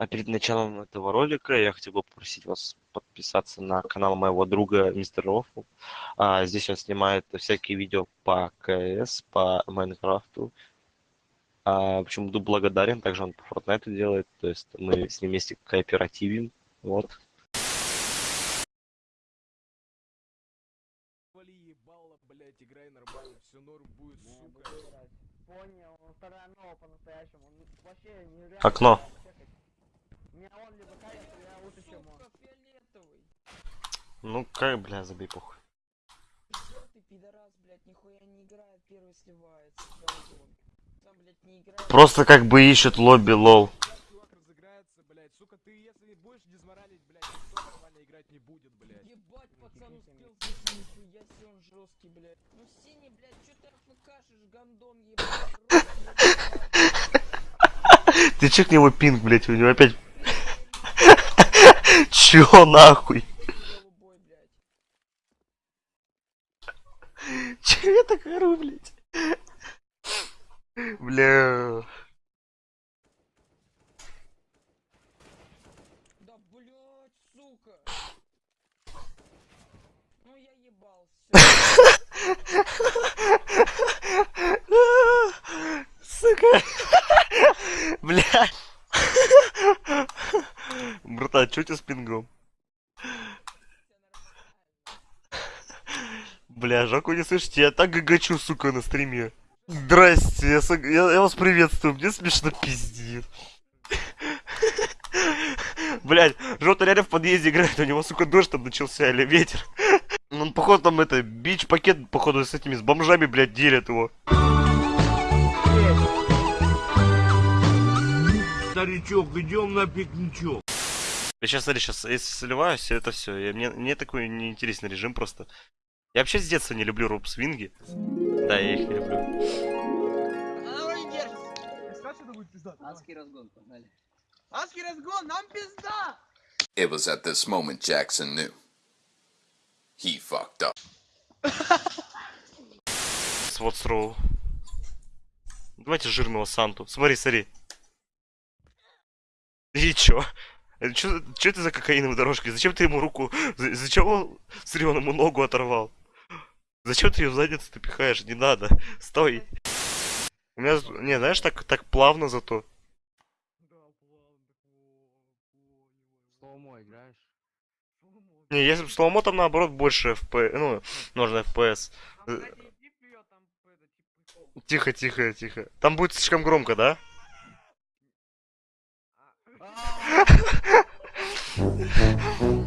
А перед началом этого ролика я хотел бы попросить вас подписаться на канал моего друга Мистер Рофл. А, здесь он снимает всякие видео по КС, по Майнкрафту. А, почему буду благодарен, также он по Fortnite делает, то есть мы с ним вместе кооперативим. Вот. Вали ебало, блять, играй нормально, все норм будет, сука. Понял, он вторая нова по-настоящему. Он вообще нереально. Окно. У меня он либо кайф, я лучше, чем он. Сука, фиолетовый. Ну, как, бля, забей похуй. Ты пидорас, блядь, нихуя не играет, первый сливается. Сам, блядь, не играет. Просто как бы ищет лобби, лол. Сука, ты если будешь дизморалить, блять, никто нормально играть не будет, блять. Ебать, пацан успел нихуя себе он жесткий, блядь. Ну синий, блядь, чё ты АФКшишь, гандон ебать. Ты чекни его пинг, блядь, у него опять... Чё нахуй? Голубой, блядь. Че я так ору, блядь? Бля... Да, блядь, сука. Ну я ебал, всё. Сука. Бля. Братан, чё у тебя с пингом? Бля, Жаку не слышите, я так гагачу, сука, на стриме. Здрасте, я, сог- я- я вас приветствую, мне смешно пиздит. Блять, Жота реально в подъезде играет, у него, сука, дождь там начался или ветер. Он, походу, там это, бич-пакет, походу, с этими, с бомжами, блядь, делят его. Старичок, идем на пикничок. Я сейчас, смотри, сейчас, если сливаюсь, это все. Мне, мне такой неинтересный режим просто. Я вообще с детства не люблю роуп-свинги. Да, я их не люблю. Она вроде держится. Адский разгон, погнали. Адский разгон, нам пизда! It was at this moment Jackson knew. He fucked up. Свод Роу. Давайте жирного Санту. Смотри, смотри. И чё? Чё, чё это за кокаиновые дорожки? Зачем ты ему руку... за- Зачем он... Смотри, он ему ногу оторвал. Зачем ты ее в задницу ты пихаешь? Не надо. Стой. У меня... Не, знаешь, так, так плавно зато. Не, если бы слоумо там наоборот больше FP... Ну, нужно FPS. Э, Тихо, тихо, тихо. Там будет слишком громко, да? А.